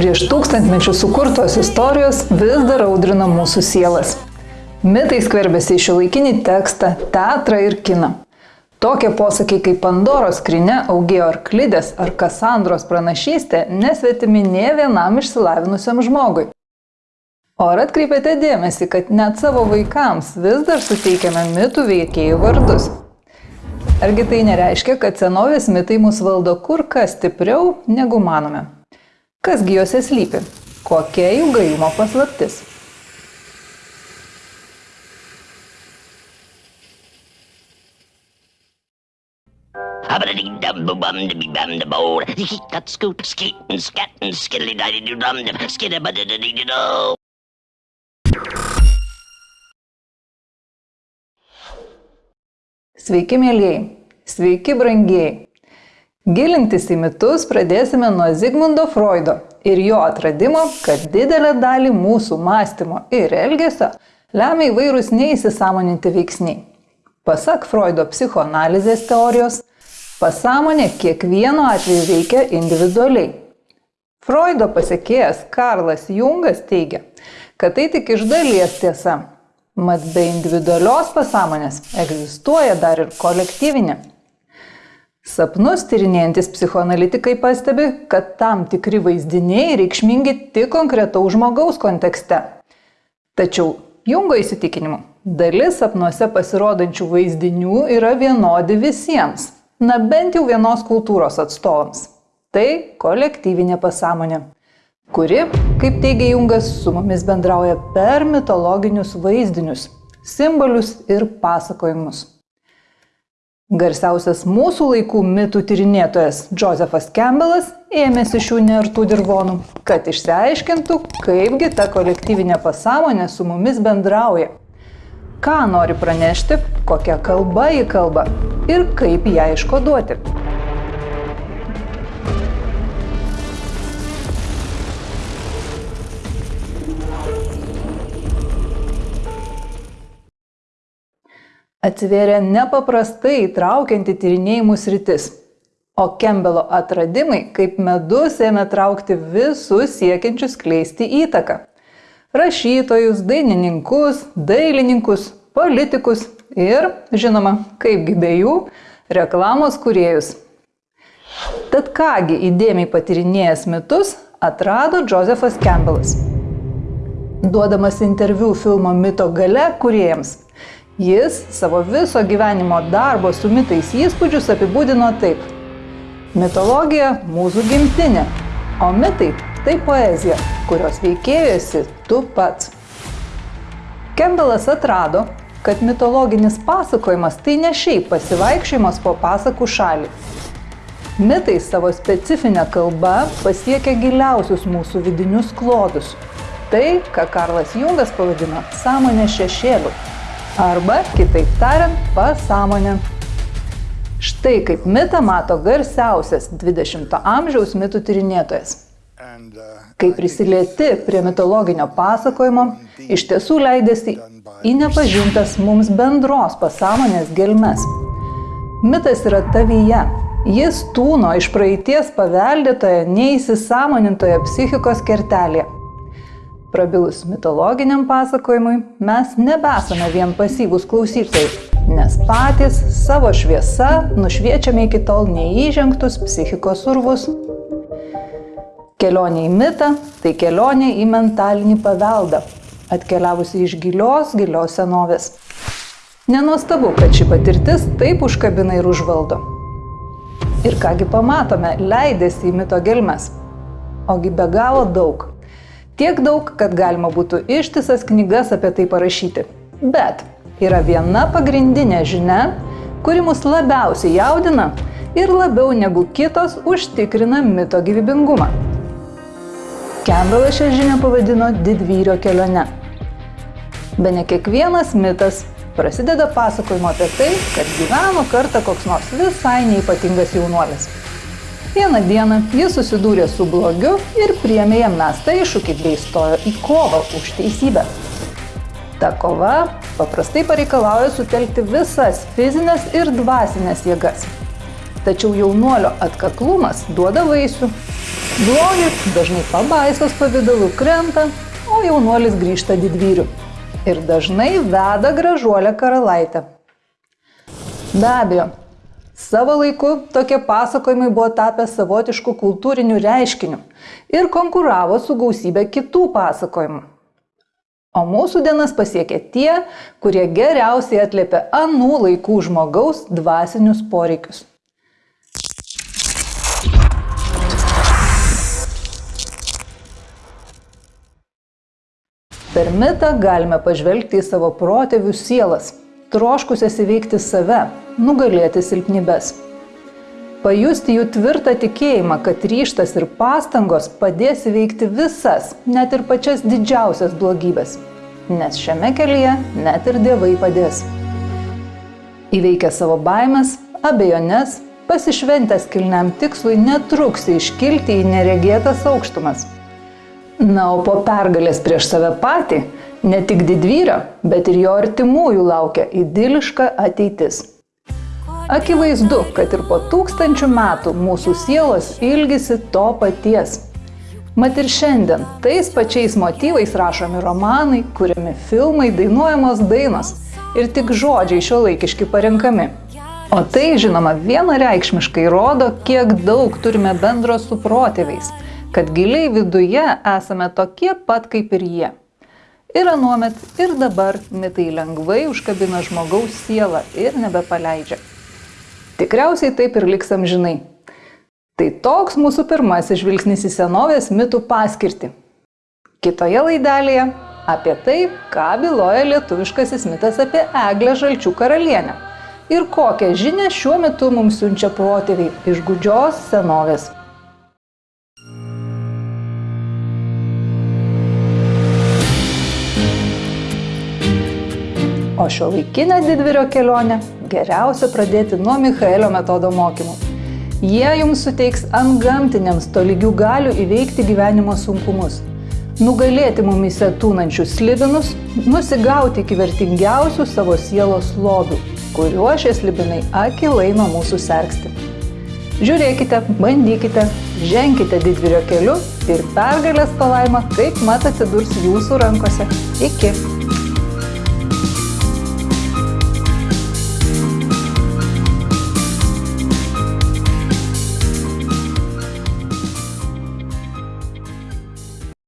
Prieš tūkstantmečių sukurtos istorijos vis dar audrina mūsų sielas. Mitai skverbėsi į šiuolaikinį tekstą, teatrą ir kiną. Tokie posakiai kaip Pandoros skrinė, augėjo arklidės ar Kasandros pranašystė nesvetimi ne vienam išsilavinusiam žmogui. O ar atkreipėte dėmesį, kad net savo vaikams vis dar suteikiame mitų veikėjų vardus? Argi tai nereiškia, kad senovės mitai mus valdo kur kas stipriau negu manome? Kasgi juose slypi? Kokia jų gajumo paslaptis? Sveiki, mėlyjei. Sveiki, brangieji. Gilintis į mitus pradėsime nuo Zigmundo Freudo ir jo atradimo, kad didelę dalį mūsų mąstymo ir elgesio lemia įvairūs neįsisamoninti veiksniai. Pasak Freudo psichoanalizės teorijos, pasąmonė kiekvienu atveju veikia individualiai. Freudo pasiekėjas Karlas Jungas teigia, kad tai tik iš dalies tiesa. Mat be individualios pasąmonės egzistuoja dar ir kolektyvinė. Sapnus tyrinėjantis psichoanalitikai pastebi, kad tam tikri vaizdiniai reikšmingi tik konkretaus žmogaus kontekste. Tačiau Jungo įsitikinimu, dalis sapnuose pasirodančių vaizdinių yra vienodi visiems, na bent jau vienos kultūros atstovams. Tai kolektyvinė pasąmonė, kuri, kaip teigia Jungas, su mumis bendrauja per mitologinius vaizdinius, simbolius ir pasakojimus. Garsiausias mūsų laikų mitų tyrinėtojas Josephat Campbellas ėmėsi šių nertų dirvonų, kad išsiaiškintų, kaipgi ta kolektyvinė pasąmonė su mumis bendrauja. Ką nori pranešti, kokią kalbą jį kalba ir kaip ją iškoduoti. Atsivėrė nepaprastai įtraukianti tyrinėjimų sritis. O Kembelo atradimai kaip medus ėmė traukti visus siekiančius kleisti įtaką. Rašytojus, dainininkus, dailininkus, politikus ir, žinoma, kaipgi be jų, reklamos kuriejus. Tad kągi įdėmiai patirinėjęs mitus atrado Josephat Campbellas. Duodamas interviu filmo Mito gale kuriejams, Jis savo viso gyvenimo darbo su mitais įspūdžius apibūdino taip. Mitologija – mūsų gimtinė, o mitai – tai poezija, kurios veikėjosi tu pats. Kembelas atrado, kad mitologinis pasakojimas tai ne šiaip pasivaikščiojimas po pasakų šalį. Mitai savo specifinę kalbą pasiekia giliausius mūsų vidinius klodus. Tai, ką Karlas Jungas pavadino sąmonės šešėliu arba, kitaip tariant, pasąmonė. Štai kaip mitą mato garsiausias 20-ojo amžiaus mitų tyrinėtojas. Kai prisilieti prie mitologinio pasakojimo, iš tiesų leidėsi į nepažintas mums bendros pasąmonės gelmes. Mitas yra tavyje. Jis tūno iš praeities paveldėtoje, neįsisamonintoje psichikos kertelėje. Prabilus mitologiniam pasakojimui, mes nebesame vien pasyvūs klausytojai, nes patys savo šviesa nušviečiame iki tol neįžengtus psichikos urvus. Kelionė į mitą – tai kelionė į mentalinį paveldą, atkeliavusi iš gilios, gilios senovės. Nenuostabu, kad ši patirtis taip užkabina ir užvaldo. Ir kągi pamatome, leidėsi į mito gelmes. Ogi be galo daug. Tiek daug, kad galima būtų ištisas knygas apie tai parašyti. Bet yra viena pagrindinė žinia, kuri mus labiausiai jaudina ir labiau negu kitos užtikrina mito gyvybingumą. Campbellas šią žinią pavadino didvyrio kelionę. Be ne kiekvienas mitas prasideda pasakojimo apie tai, kad gyveno kartą koks nors visai neipatingas jaunuolis. Vieną dieną jis susidūrė su blogiu ir priemė jam mestą iššūkį bei stojo į kovą už teisybę. Ta kova paprastai pareikalauja sutelkti visas fizinės ir dvasinės jėgas. Tačiau jaunuolio atkaklumas duoda vaisių. Blogis dažnai pabaisos pavydalu krenta, o jaunuolis grįžta didvyriu. Ir dažnai veda gražuolę karalaitę. Be abejo, savo laiku tokie pasakojimai buvo tapę savotišku kultūriniu reiškiniu ir konkuravo su gausybė kitų pasakojimų. O mūsų dienas pasiekia tie, kurie geriausiai atliepia anų laikų žmogaus dvasinius poreikius. Per mitą galime pažvelgti į savo protėvių sielas, troškusias įveikti save, nugalėti silpnybės. Pajusti jų tvirtą tikėjimą, kad ryštas ir pastangos padės įveikti visas, net ir pačias didžiausias blogybės. Nes šiame kelyje net ir dievai padės. Įveikę savo baimės, abejonės, pasišventęs kilniam tikslui netruksi iškilti į neregėtas aukštumas Na, o po pergalės prieš save patį, ne tik didvyrio, bet ir jo artimųjų laukia idiliška ateitis. Akivaizdu, kad ir po tūkstančių metų mūsų sielos ilgisi to paties. Mat ir šiandien tais pačiais motyvais rašomi romanai, kuriami filmai, dainuojamos dainos ir tik žodžiai šio laikiški parenkami. O tai, žinoma, vienareikšmiškai rodo, kiek daug turime bendro su protėviais – kad giliai viduje esame tokie pat kaip ir jie. Ir anuomet, ir dabar mitai lengvai užkabina žmogaus sielą ir nebepaleidžia. Tikriausiai taip ir liks amžinai. Tai toks mūsų pirmasis žvilgsnis į senovės mitų paskirtį. Kitoje laidelėje apie tai, ką byloja lietuviškasis mitas apie Eglę Žalčių karalienę ir kokią žinę šiuo metu mums siunčia protėviai iš gudžios senovės. Šio laikinę didvirio kelionę geriausia pradėti nuo Michaelio metodo mokymų. Jie jums suteiks ant gamtiniams tolygių galių įveikti gyvenimo sunkumus, nugalėti mumise tūnančius slibinus, nusigauti iki vertingiausių savo sielos lobių, kuriuo šie slibinai akilai nuo mūsų sergsti. Žiūrėkite, bandykite, ženkite didvirio keliu ir pergalės palaima kaip mat atsidurs jūsų rankose. Iki.